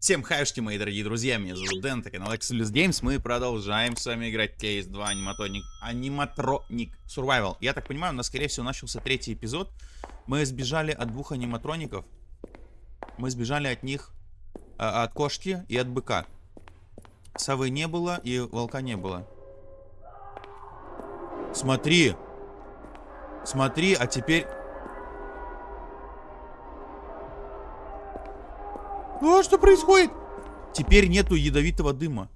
Всем хайшки, мои дорогие друзья, меня зовут Дэн, это канал Exodus Games, мы продолжаем с вами играть Кейс 2 аниматроник, аниматроник Survival. Я так понимаю, у нас, скорее всего, начался третий эпизод. Мы сбежали от двух аниматроников, мы сбежали от них, э, от кошки и от быка. Совы не было и волка не было. Смотри, смотри, а теперь... А, что происходит? Теперь нету ядовитого дыма.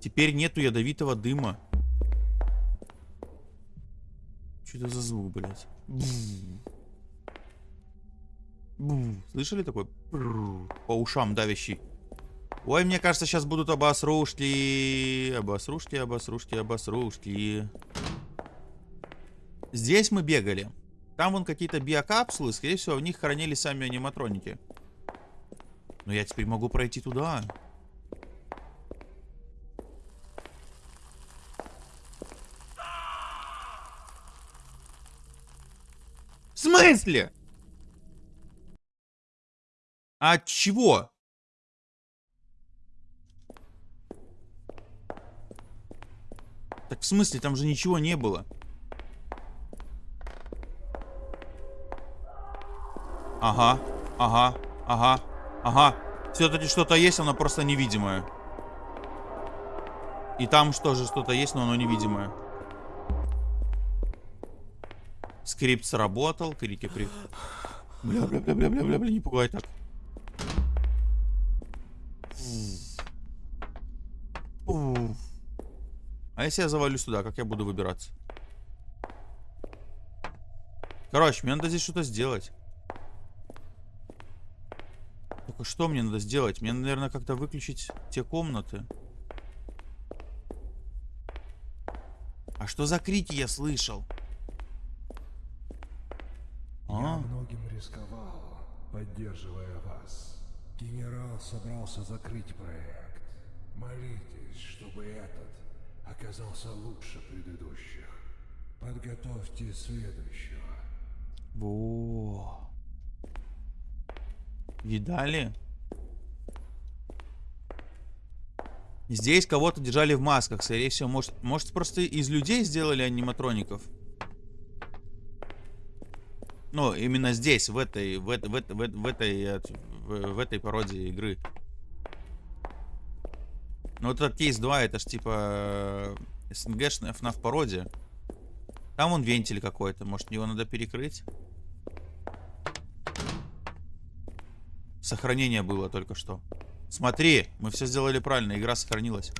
Теперь нету ядовитого дыма. Что это за звук, блядь? Слышали такой? По ушам давящий. Ой, мне кажется, сейчас будут обосрушки. Обосрушки, обосрушки, обосрушки. Здесь мы бегали. Там вон какие-то биокапсулы, скорее всего, в них хранились сами аниматроники. Но я теперь могу пройти туда. В смысле? А от чего? Так в смысле, там же ничего не было. Ага, ага, ага, ага. Все-таки что-то есть, оно просто невидимое. И там тоже что-то есть, но оно невидимое. Скрипт сработал, крики при... Бля, бля, бля, бля, бля, бля, бля, не пугай так. А если я завалюсь туда, как я буду выбираться? Короче, мне надо здесь что-то сделать. Только что мне надо сделать? Мне, наверное, как-то выключить те комнаты. А что за крики я слышал? Я а? многим рисковал, поддерживая вас. Генерал собрался закрыть проект. Молитесь, чтобы этот оказался лучше предыдущих. Подготовьте следующего. Во. Видали? Здесь кого-то держали в масках, скорее всего. Может, может просто из людей сделали аниматроников? Ну, именно здесь, в этой, в, в, в, в, этой, в, в этой пародии игры. Ну, вот этот кейс 2, это ж типа СНГшная FNAF пародия. Там он вентиль какой-то, может его надо перекрыть? Сохранение было только что. Смотри, мы все сделали правильно, игра сохранилась.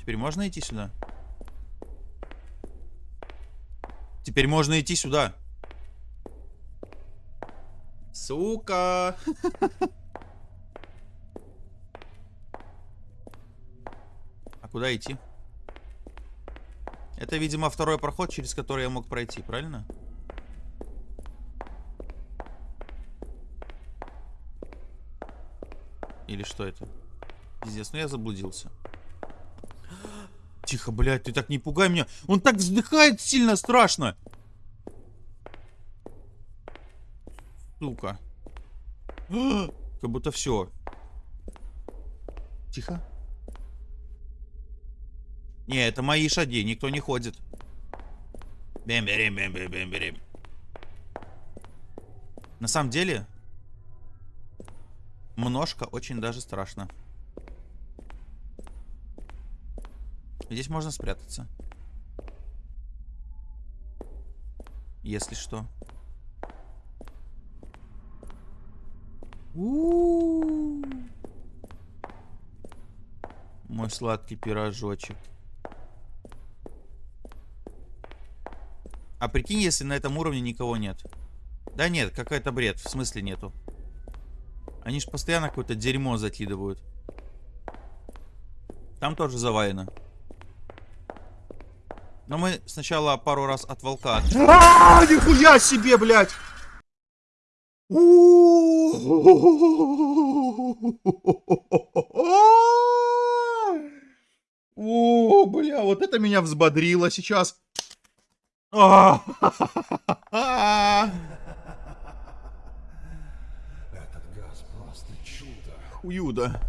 Теперь можно идти сюда? Теперь можно идти сюда. Сука. А куда идти? Это, видимо, второй проход, через который я мог пройти, правильно? Правильно? Или что это? Пиздец, ну я заблудился. Тихо, блядь, ты так не пугай меня. Он так вздыхает сильно страшно. Сука. Как будто все. Тихо. Не, это мои шаги, никто не ходит. Бем-берем, бем-бем-бем-берем. На самом деле, Множко очень даже страшно. Здесь можно спрятаться. Если что. У -у -у. Мой сладкий пирожочек. А прикинь, если на этом уровне никого нет. Да нет, какой-то бред. В смысле нету. Они же постоянно какое-то дерьмо закидывают. Там тоже завалено. Но мы сначала пару раз от волка... А, нихуя себе, блядь! О, бля, вот это меня взбодрило сейчас. Хуюда.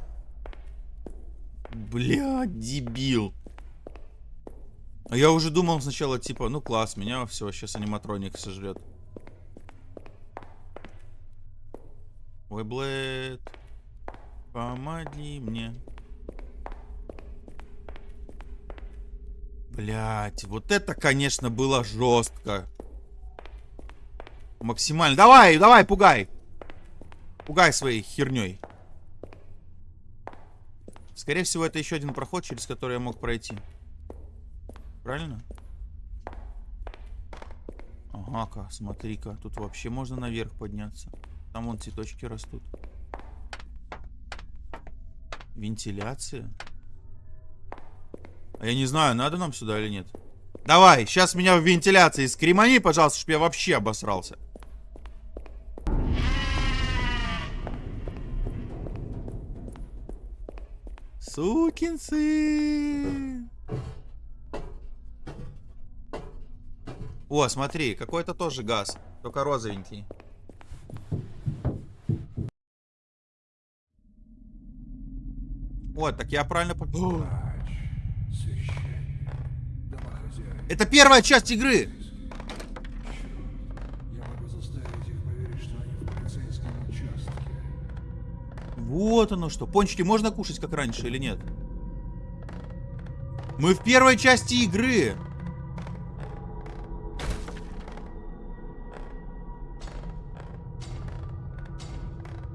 Бля, дебил. А я уже думал сначала, типа, ну класс, меня все, сейчас аниматроник сожрет. Ой, Блэд, помоги мне. Блять, вот это, конечно, было жестко. Максимально. Давай, давай, пугай. Пугай своей херней. Скорее всего, это еще один проход, через который я мог пройти. Правильно? Ага-ка, смотри-ка. Тут вообще можно наверх подняться. Там вон цветочки растут. Вентиляция. А я не знаю, надо нам сюда или нет. Давай, сейчас меня в вентиляции скримани, пожалуйста, чтобы я вообще обосрался. Сукин сын. О, смотри, какой-то тоже газ, только розовенький. Вот, так я правильно... О. Это первая часть игры! Вот оно что. Пончики можно кушать, как раньше, или нет? Мы в первой части игры.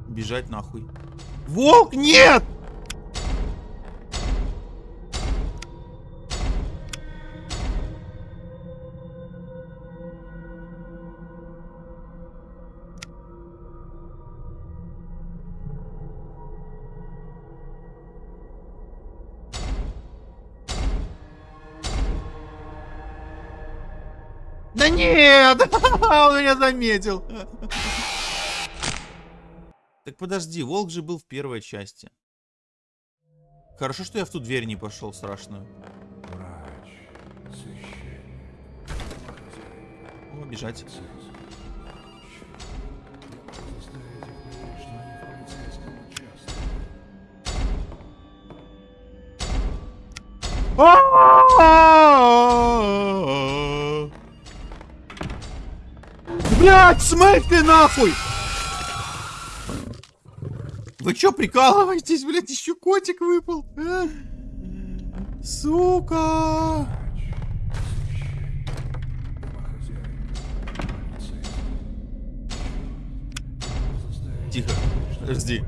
Бежать нахуй. Волк, нет! Да нет! Он меня заметил. Так подожди, волк же был в первой части. Хорошо, что я в ту дверь не пошел страшную. Врач, священник, домохозяин. О, бежать. Я Блять, смысле нахуй! Вы чё прикалываетесь, блядь, еще котик выпал? а? Сука! Тихо, подожди.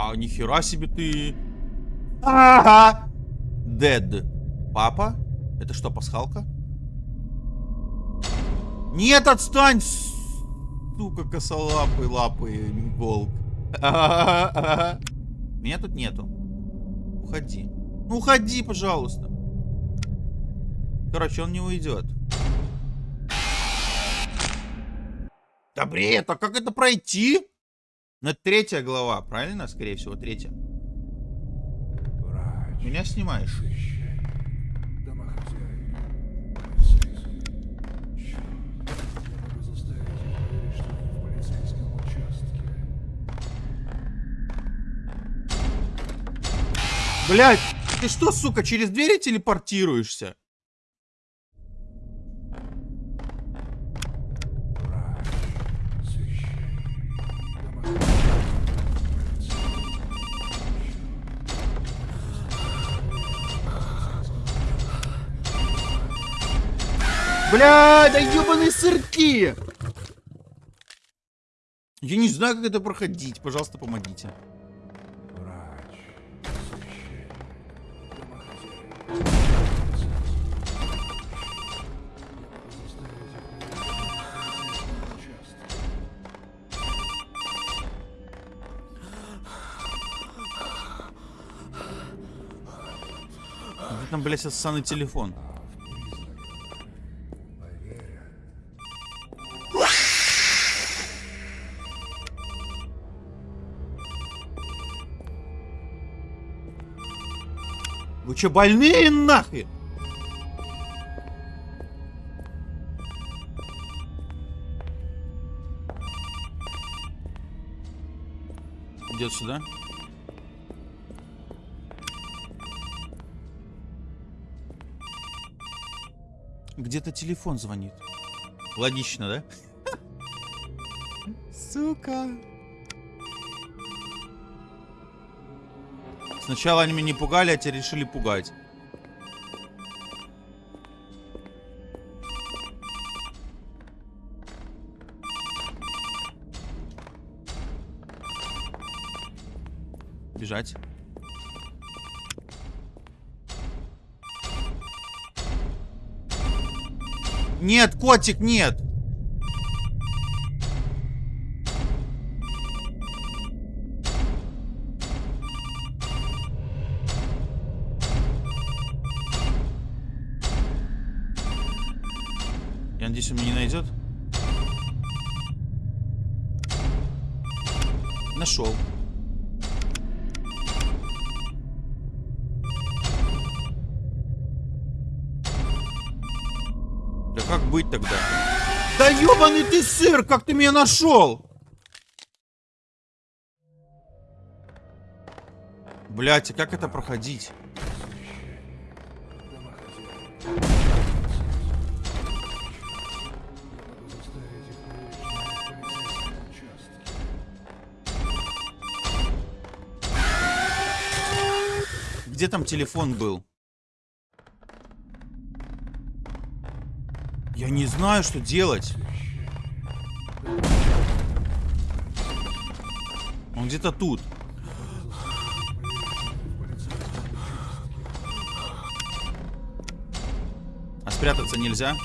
А нихера себе ты. Ага. Дед. Папа? Это что, пасхалка? Нет, отстань! Сука, косолапый, лапый, волк. Меня тут нету. Уходи. Ну, уходи, пожалуйста. Короче, он не уйдет. Да бред, а как это пройти? Ну, это третья глава, правильно? Скорее всего, третья. Врач, Меня снимаешь. Блять, ты что, сука, через двери телепортируешься? Бля, да ебаные сырки! Я не знаю, как это проходить. Пожалуйста, помогите. Там, блядь, ссаный телефон? че, больные нахрен? Идет сюда. Где-то телефон звонит. Логично, да? Сука. Сначала они меня не пугали, а теперь решили пугать. Бежать. Нет, котик, нет. Я надеюсь, он меня не найдет. Нашел. Да как быть тогда? Да ебаный ты сыр, как ты меня нашел? Блять, а как это проходить? Где там телефон был? Я не знаю, что делать. Он где-то тут. А спрятаться нельзя?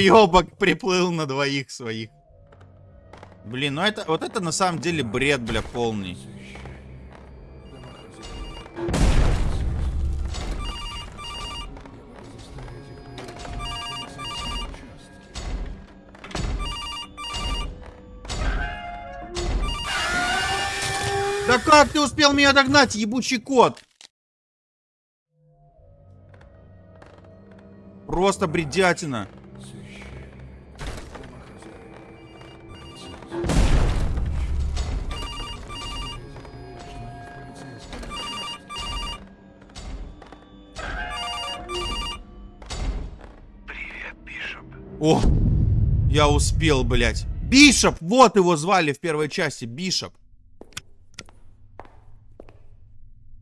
Уебок приплыл на двоих своих. Блин, ну это, вот это на самом деле бред, бля, полный. Да как ты успел меня догнать, ебучий кот? Просто бредятина. О, я успел, блядь. Бишоп, вот его звали в первой части, Бишоп.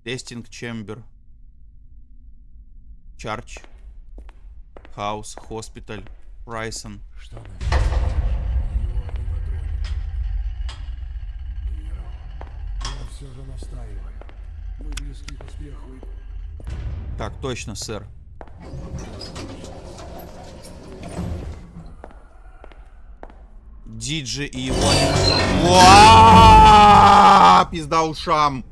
Тестинг чембер. Чарч. Хаус, хоспиталь, Райсон. Что насчет его аниматроника? Генерал, я все же настаиваю. Мы близки к успеху и Так, точно, сэр. Диджи и его... Пизда ушам.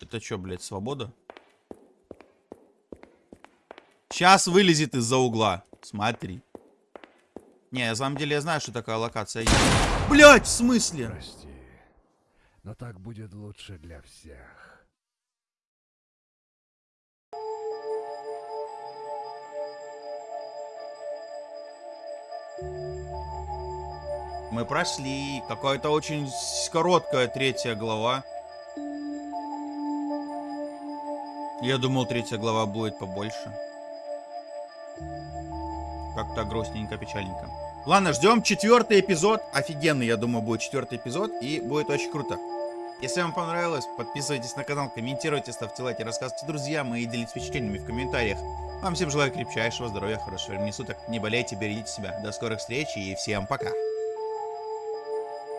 Это что, блядь, свобода? Сейчас вылезет из-за угла. Смотри. Не, на самом деле я знаю, что такая локация есть. Блять, в смысле? прости. Но так будет лучше для всех. Мы прошли. Какая-то очень короткая третья глава. Я думал, третья глава будет побольше. Как-то грустненько, печальненько. Ладно, ждем четвертый эпизод. Офигенный, я думаю, будет четвертый эпизод. И будет очень круто. Если вам понравилось, подписывайтесь на канал, комментируйте, ставьте лайки, рассказывайте друзьям и делитесь впечатлениями в комментариях. Вам всем желаю крепчайшего здоровья, хорошего времени суток. Не болейте, берегите себя. До скорых встреч и всем пока.